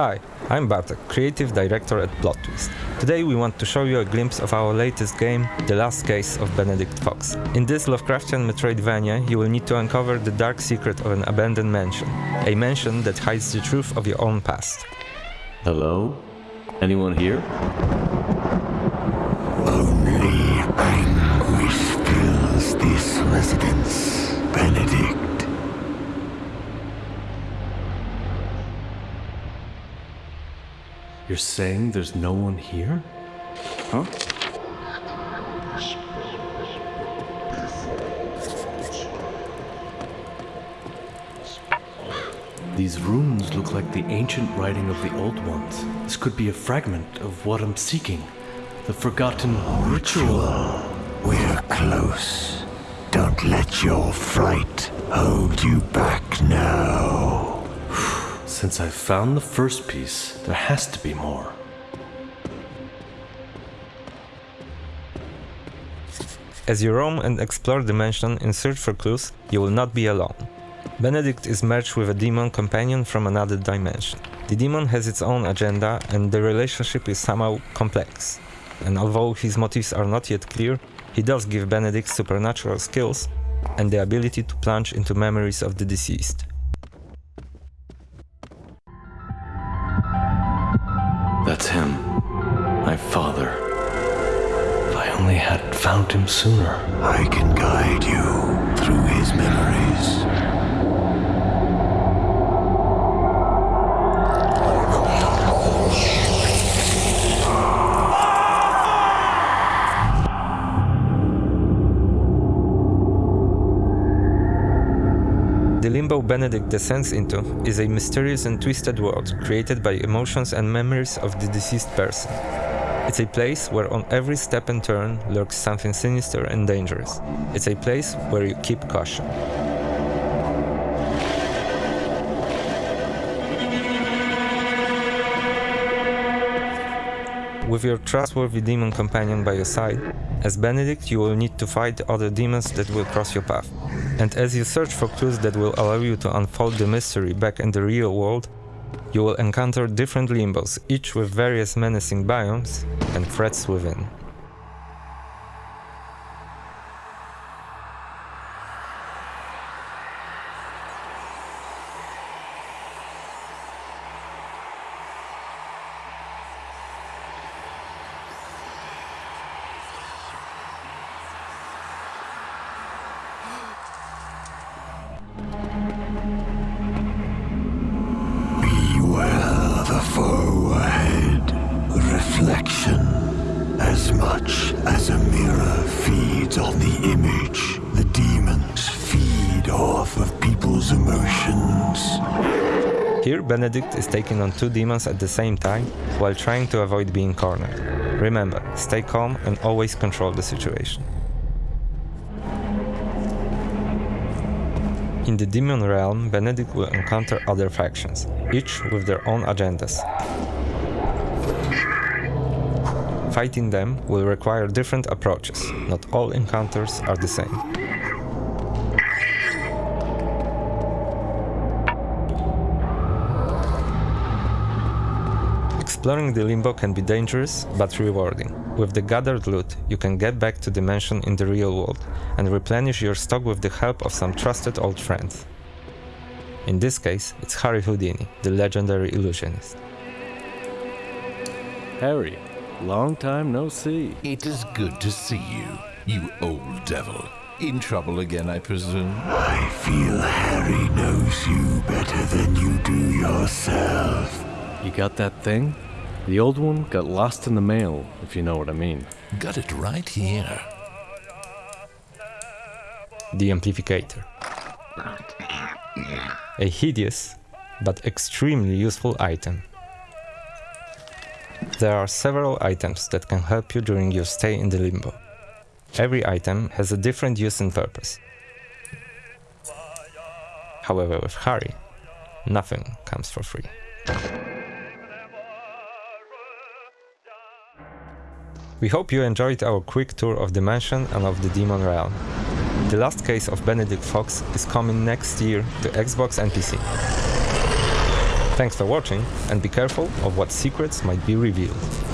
Hi, I'm Bartek, creative director at Plot Twist. Today we want to show you a glimpse of our latest game, The Last Case of Benedict Fox. In this Lovecraftian Metroidvania, you will need to uncover the dark secret of an abandoned mansion, a mansion that hides the truth of your own past. Hello? Anyone here? Only anguish fills this residence, Benedict. You're saying there's no one here? Huh? These runes look like the ancient writing of the old ones. This could be a fragment of what I'm seeking. The forgotten ritual. We're close. Don't let your fright hold you back now. Since I've found the first piece, there has to be more. As you roam and explore the mansion in search for clues, you will not be alone. Benedict is merged with a demon companion from another dimension. The demon has its own agenda and the relationship is somehow complex. And although his motives are not yet clear, he does give Benedict supernatural skills and the ability to plunge into memories of the deceased. Only had found him sooner. I can guide you through his memories. The limbo Benedict descends into is a mysterious and twisted world created by emotions and memories of the deceased person. It's a place where on every step and turn lurks something sinister and dangerous. It's a place where you keep caution. With your trustworthy demon companion by your side, as Benedict you will need to fight other demons that will cross your path. And as you search for clues that will allow you to unfold the mystery back in the real world, you will encounter different limbos, each with various menacing biomes and threats within. As much as a mirror feeds on the image, the demons feed off of people's emotions. Here Benedict is taking on two demons at the same time while trying to avoid being cornered. Remember, stay calm and always control the situation. In the demon realm, Benedict will encounter other factions, each with their own agendas. Fighting them will require different approaches, not all encounters are the same. Exploring the limbo can be dangerous, but rewarding. With the gathered loot, you can get back to the mansion in the real world and replenish your stock with the help of some trusted old friends. In this case, it's Harry Houdini, the legendary illusionist. Harry, long time no see. It is good to see you, you old devil. In trouble again, I presume? I feel Harry knows you better than you do yourself. You got that thing? The old one got lost in the mail, if you know what I mean. Got it right here. The Amplificator. A hideous, but extremely useful item. There are several items that can help you during your stay in the limbo. Every item has a different use and purpose. However, with Harry, nothing comes for free. We hope you enjoyed our quick tour of the mansion and of the demon realm. The last case of Benedict Fox is coming next year to Xbox and PC. Thanks for watching, and be careful of what secrets might be revealed.